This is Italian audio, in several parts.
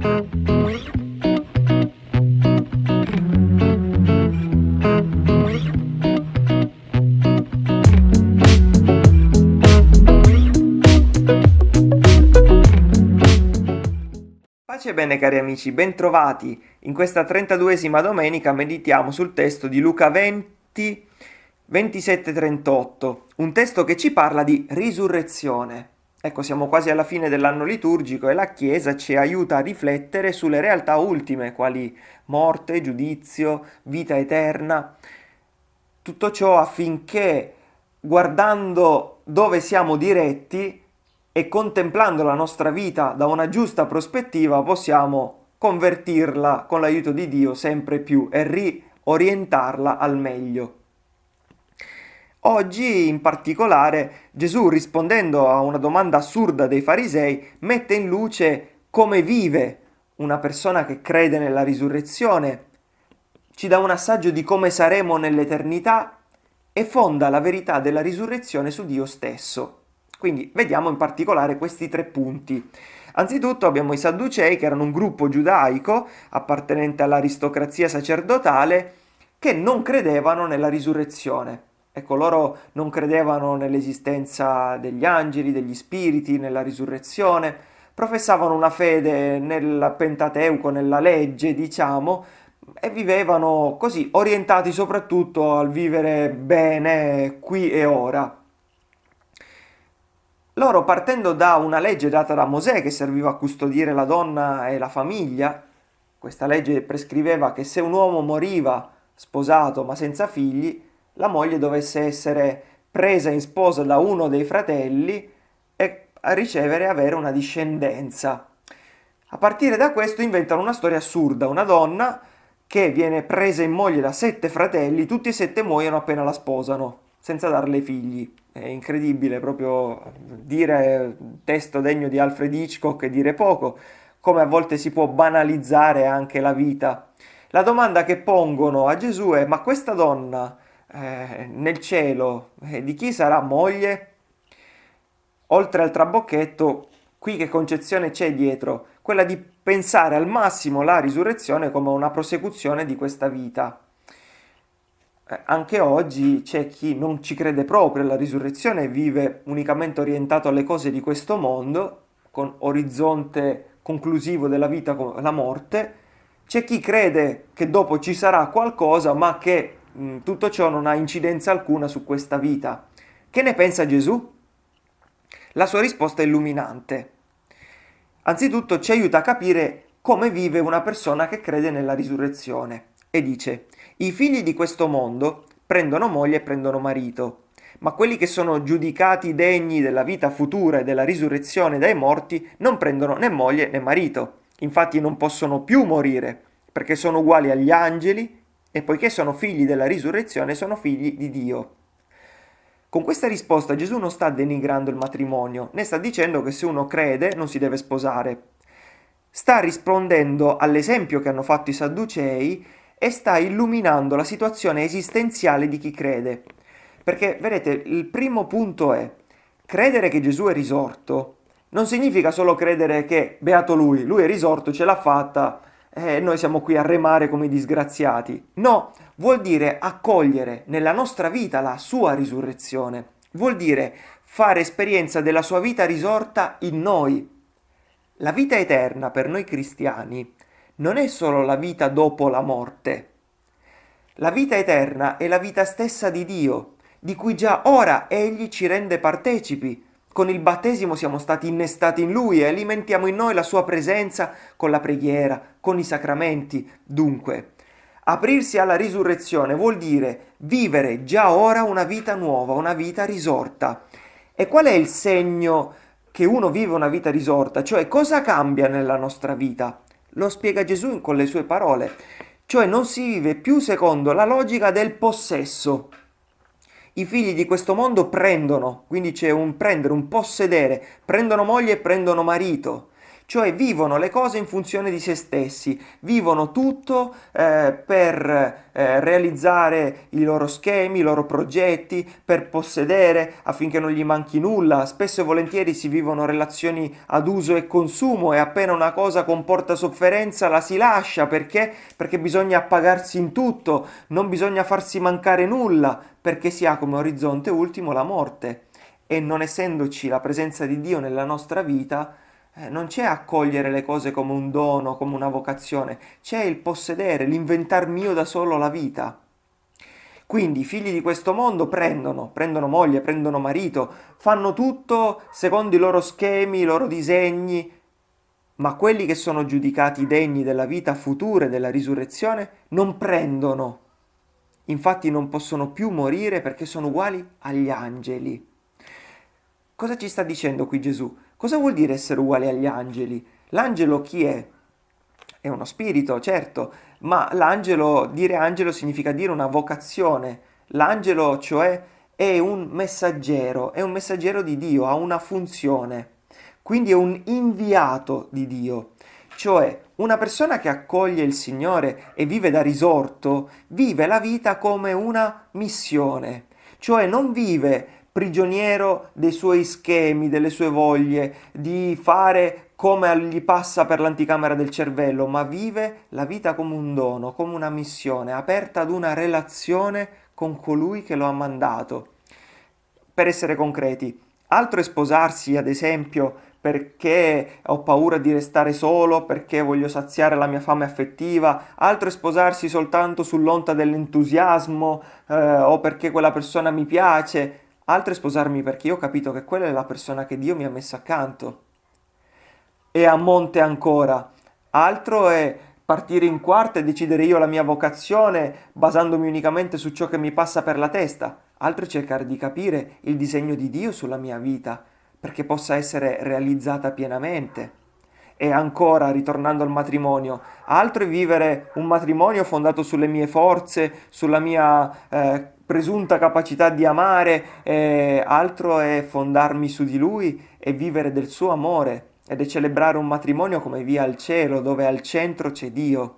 Pace bene cari amici, bentrovati. In questa 32esima domenica meditiamo sul testo di Luca 20, 27-38, un testo che ci parla di risurrezione. Ecco, siamo quasi alla fine dell'anno liturgico e la Chiesa ci aiuta a riflettere sulle realtà ultime, quali morte, giudizio, vita eterna. Tutto ciò affinché, guardando dove siamo diretti, e contemplando la nostra vita da una giusta prospettiva possiamo convertirla con l'aiuto di Dio sempre più e riorientarla al meglio. Oggi in particolare Gesù rispondendo a una domanda assurda dei farisei mette in luce come vive una persona che crede nella risurrezione, ci dà un assaggio di come saremo nell'eternità e fonda la verità della risurrezione su Dio stesso. Quindi vediamo in particolare questi tre punti. Anzitutto abbiamo i Sadducei, che erano un gruppo giudaico appartenente all'aristocrazia sacerdotale, che non credevano nella risurrezione. Ecco, loro non credevano nell'esistenza degli angeli, degli spiriti, nella risurrezione, professavano una fede nel Pentateuco, nella legge, diciamo, e vivevano così, orientati soprattutto al vivere bene qui e ora. Loro partendo da una legge data da Mosè che serviva a custodire la donna e la famiglia, questa legge prescriveva che se un uomo moriva sposato ma senza figli, la moglie dovesse essere presa in sposa da uno dei fratelli e ricevere e avere una discendenza. A partire da questo inventano una storia assurda, una donna che viene presa in moglie da sette fratelli, tutti e sette muoiono appena la sposano, senza darle figli. È incredibile proprio dire testo degno di Alfred Hitchcock e dire poco, come a volte si può banalizzare anche la vita. La domanda che pongono a Gesù è ma questa donna eh, nel cielo eh, di chi sarà moglie? Oltre al trabocchetto, qui che concezione c'è dietro? Quella di pensare al massimo la risurrezione come una prosecuzione di questa vita. Eh, anche oggi c'è chi non ci crede proprio alla risurrezione e vive unicamente orientato alle cose di questo mondo, con orizzonte conclusivo della vita con la morte, c'è chi crede che dopo ci sarà qualcosa, ma che tutto ciò non ha incidenza alcuna su questa vita. Che ne pensa Gesù? La sua risposta è illuminante. Anzitutto ci aiuta a capire come vive una persona che crede nella risurrezione e dice i figli di questo mondo prendono moglie e prendono marito, ma quelli che sono giudicati degni della vita futura e della risurrezione dai morti non prendono né moglie né marito. Infatti non possono più morire, perché sono uguali agli angeli e poiché sono figli della risurrezione sono figli di Dio. Con questa risposta Gesù non sta denigrando il matrimonio, né sta dicendo che se uno crede non si deve sposare. Sta rispondendo all'esempio che hanno fatto i Sadducei e sta illuminando la situazione esistenziale di chi crede. Perché, vedete, il primo punto è credere che Gesù è risorto non significa solo credere che beato lui, lui è risorto, ce l'ha fatta e noi siamo qui a remare come disgraziati. No, vuol dire accogliere nella nostra vita la sua risurrezione. Vuol dire fare esperienza della sua vita risorta in noi. La vita eterna per noi cristiani non è solo la vita dopo la morte. La vita eterna è la vita stessa di Dio, di cui già ora Egli ci rende partecipi. Con il battesimo siamo stati innestati in Lui e alimentiamo in noi la Sua presenza con la preghiera, con i sacramenti. Dunque, aprirsi alla risurrezione vuol dire vivere già ora una vita nuova, una vita risorta. E qual è il segno che uno vive una vita risorta? Cioè cosa cambia nella nostra vita? Lo spiega Gesù con le sue parole, cioè non si vive più secondo la logica del possesso. I figli di questo mondo prendono, quindi c'è un prendere, un possedere, prendono moglie e prendono marito, cioè vivono le cose in funzione di se stessi, vivono tutto eh, per eh, realizzare i loro schemi, i loro progetti, per possedere affinché non gli manchi nulla. Spesso e volentieri si vivono relazioni ad uso e consumo e appena una cosa comporta sofferenza la si lascia perché? Perché bisogna appagarsi in tutto, non bisogna farsi mancare nulla, perché si ha come orizzonte ultimo la morte. E non essendoci la presenza di Dio nella nostra vita, non c'è accogliere le cose come un dono, come una vocazione, c'è il possedere, l'inventar mio da solo la vita. Quindi i figli di questo mondo prendono, prendono moglie, prendono marito, fanno tutto secondo i loro schemi, i loro disegni, ma quelli che sono giudicati degni della vita futura e della risurrezione non prendono. Infatti non possono più morire perché sono uguali agli angeli. Cosa ci sta dicendo qui Gesù? Cosa vuol dire essere uguali agli angeli? L'angelo chi è? È uno spirito, certo, ma l'angelo, dire angelo significa dire una vocazione. L'angelo, cioè, è un messaggero, è un messaggero di Dio, ha una funzione. Quindi è un inviato di Dio. Cioè, una persona che accoglie il Signore e vive da risorto, vive la vita come una missione. Cioè non vive prigioniero dei suoi schemi, delle sue voglie, di fare come gli passa per l'anticamera del cervello, ma vive la vita come un dono, come una missione, aperta ad una relazione con colui che lo ha mandato. Per essere concreti, altro è sposarsi, ad esempio, perché ho paura di restare solo, perché voglio saziare la mia fame affettiva, altro è sposarsi soltanto sull'onta dell'entusiasmo eh, o perché quella persona mi piace, altro è sposarmi perché io ho capito che quella è la persona che Dio mi ha messo accanto. E a monte ancora, altro è partire in quarta e decidere io la mia vocazione basandomi unicamente su ciò che mi passa per la testa, altro è cercare di capire il disegno di Dio sulla mia vita perché possa essere realizzata pienamente. E ancora, ritornando al matrimonio, altro è vivere un matrimonio fondato sulle mie forze, sulla mia eh, presunta capacità di amare, eh, altro è fondarmi su di lui e vivere del suo amore ed è celebrare un matrimonio come via al cielo, dove al centro c'è Dio.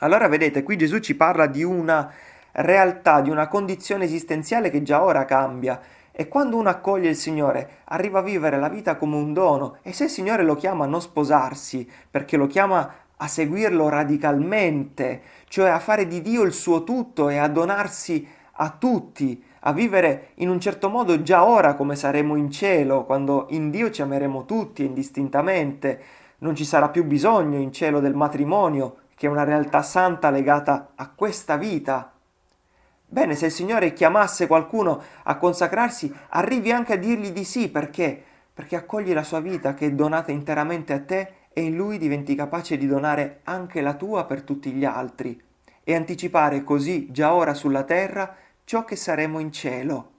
Allora vedete, qui Gesù ci parla di una realtà, di una condizione esistenziale che già ora cambia. E quando uno accoglie il Signore, arriva a vivere la vita come un dono. E se il Signore lo chiama a non sposarsi, perché lo chiama a seguirlo radicalmente, cioè a fare di Dio il suo tutto e a donarsi a tutti, a vivere in un certo modo già ora come saremo in cielo, quando in Dio ci ameremo tutti indistintamente, non ci sarà più bisogno in cielo del matrimonio, che è una realtà santa legata a questa vita. Bene, se il Signore chiamasse qualcuno a consacrarsi, arrivi anche a dirgli di sì, perché? Perché accogli la sua vita che è donata interamente a te e in lui diventi capace di donare anche la tua per tutti gli altri e anticipare così già ora sulla terra ciò che saremo in cielo.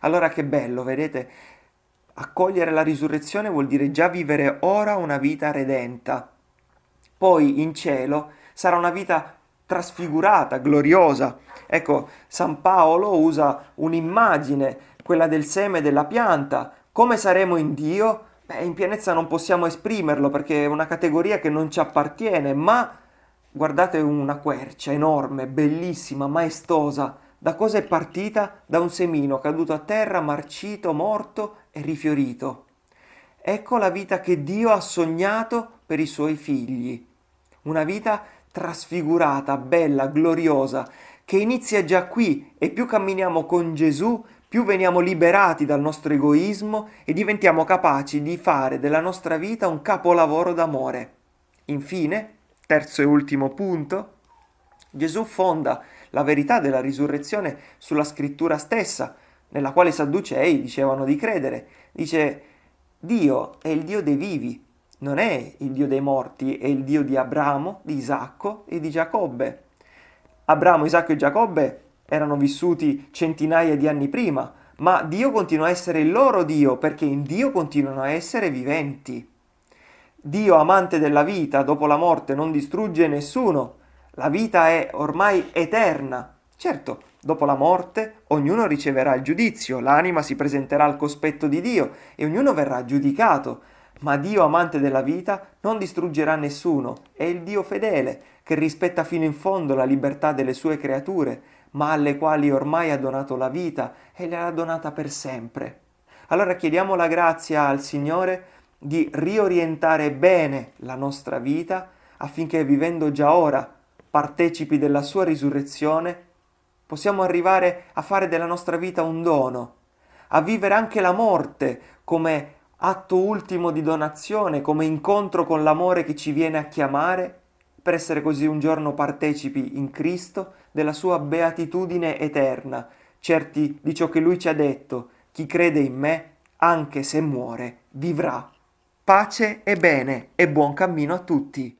Allora che bello, vedete? Accogliere la risurrezione vuol dire già vivere ora una vita redenta. Poi in cielo sarà una vita trasfigurata, gloriosa. Ecco, San Paolo usa un'immagine, quella del seme della pianta. Come saremo in Dio? Beh, in pienezza non possiamo esprimerlo perché è una categoria che non ci appartiene, ma guardate una quercia enorme, bellissima, maestosa, da cosa è partita? Da un semino caduto a terra, marcito, morto e rifiorito. Ecco la vita che Dio ha sognato per i suoi figli. Una vita trasfigurata, bella, gloriosa, che inizia già qui e più camminiamo con Gesù, più veniamo liberati dal nostro egoismo e diventiamo capaci di fare della nostra vita un capolavoro d'amore. Infine, terzo e ultimo punto, Gesù fonda la verità della risurrezione sulla scrittura stessa, nella quale i Sadducei dicevano di credere. Dice, Dio è il Dio dei vivi, non è il Dio dei morti, è il Dio di Abramo, di Isacco e di Giacobbe. Abramo, Isacco e Giacobbe erano vissuti centinaia di anni prima, ma Dio continua a essere il loro Dio perché in Dio continuano a essere viventi. Dio, amante della vita, dopo la morte non distrugge nessuno, la vita è ormai eterna. Certo, dopo la morte ognuno riceverà il giudizio, l'anima si presenterà al cospetto di Dio e ognuno verrà giudicato. Ma Dio, amante della vita, non distruggerà nessuno, è il Dio fedele, che rispetta fino in fondo la libertà delle sue creature, ma alle quali ormai ha donato la vita e le ha donata per sempre. Allora chiediamo la grazia al Signore di riorientare bene la nostra vita affinché vivendo già ora partecipi della sua risurrezione, possiamo arrivare a fare della nostra vita un dono, a vivere anche la morte come atto ultimo di donazione, come incontro con l'amore che ci viene a chiamare, per essere così un giorno partecipi in Cristo della sua beatitudine eterna, certi di ciò che Lui ci ha detto, chi crede in me, anche se muore, vivrà. Pace e bene e buon cammino a tutti.